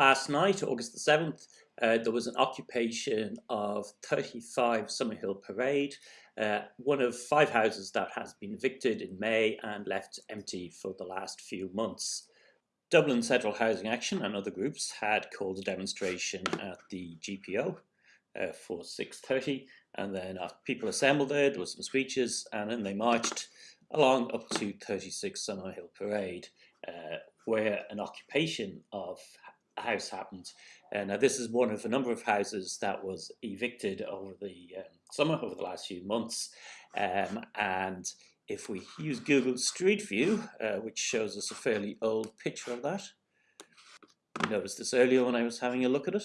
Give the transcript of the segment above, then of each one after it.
last night, August the 7th, uh, there was an occupation of 35 Summerhill Parade, uh, one of five houses that has been evicted in May and left empty for the last few months. Dublin Central Housing Action and other groups had called a demonstration at the GPO uh, for 6.30 and then people assembled there, there were some speeches and then they marched along up to 36 Summerhill Parade uh, where an occupation of house happened. Uh, this is one of a number of houses that was evicted over the um, summer, over the last few months. Um, and if we use Google Street View, uh, which shows us a fairly old picture of that, you noticed this earlier when I was having a look at it.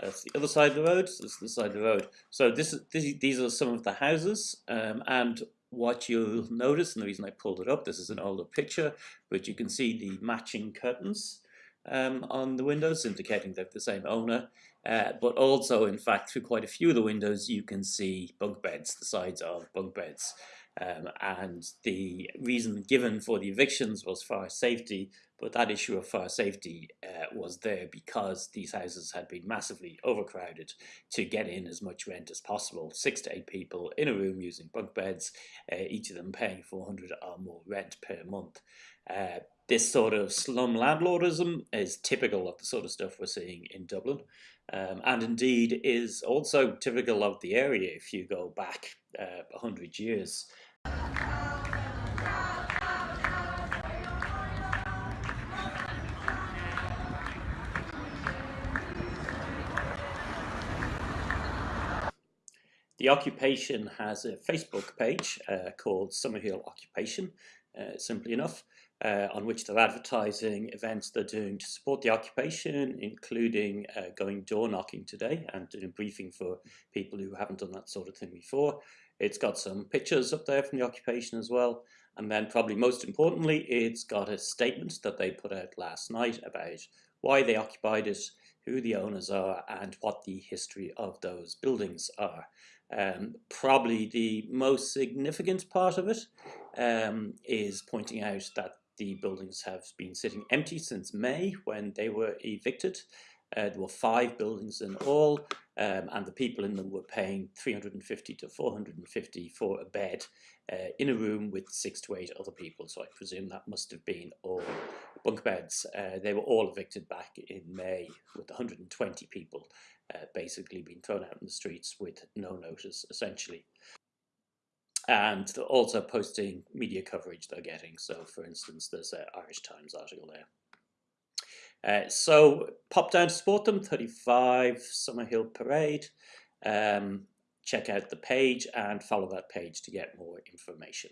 That's the other side of the road. So this is the side of the road. So this, is, this these are some of the houses, um, and what you'll notice, and the reason I pulled it up, this is an older picture, but you can see the matching curtains um, on the windows, indicating they're the same owner. Uh, but also, in fact, through quite a few of the windows, you can see bunk beds, the sides of bunk beds. Um, and the reason given for the evictions was fire safety, but that issue of fire safety uh, was there because these houses had been massively overcrowded to get in as much rent as possible. Six to eight people in a room using bunk beds, uh, each of them paying 400 or more rent per month. Uh, this sort of slum landlordism is typical of the sort of stuff we're seeing in Dublin. Um, and indeed is also typical of the area if you go back uh, 100 years. The occupation has a Facebook page uh, called Summerhill Occupation, uh, simply enough, uh, on which they're advertising events they're doing to support the occupation, including uh, going door knocking today and doing a briefing for people who haven't done that sort of thing before. It's got some pictures up there from the occupation as well. And then probably most importantly, it's got a statement that they put out last night about why they occupied it, who the owners are, and what the history of those buildings are. Um, probably the most significant part of it um, is pointing out that the buildings have been sitting empty since May when they were evicted. Uh, there were five buildings in all, um, and the people in them were paying 350 to 450 for a bed uh, in a room with six to eight other people. So I presume that must have been all bunk beds. Uh, they were all evicted back in May with 120 people uh, basically being thrown out in the streets with no notice, essentially. And also posting media coverage they're getting. So, for instance, there's an Irish Times article there. Uh, so pop down to support them, 35 Summerhill Parade. Um, check out the page and follow that page to get more information.